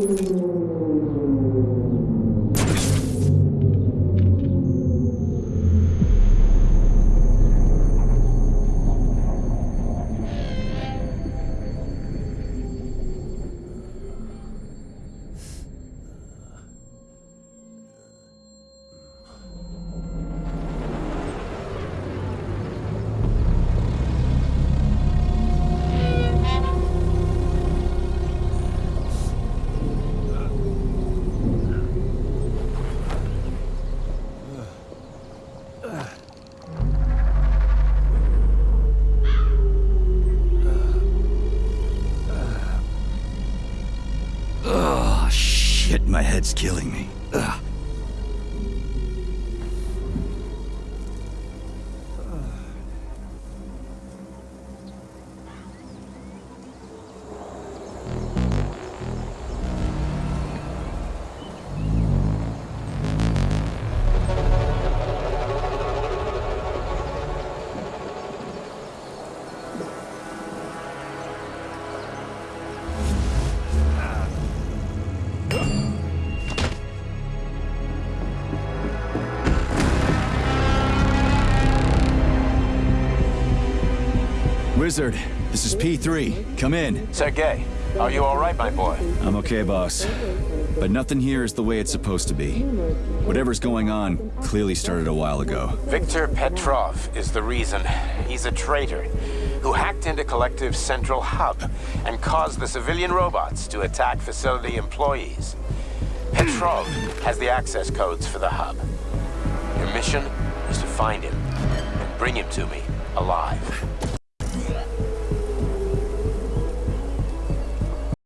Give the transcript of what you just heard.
Спасибо. Shit, my head's killing me. Ugh. Wizard, this is P3. Come in. Sergey, are you all right, my boy? I'm okay, boss. But nothing here is the way it's supposed to be. Whatever's going on clearly started a while ago. Victor Petrov is the reason. He's a traitor who hacked into Collective's central hub and caused the civilian robots to attack facility employees. Petrov has the access codes for the hub. Your mission is to find him and bring him to me alive.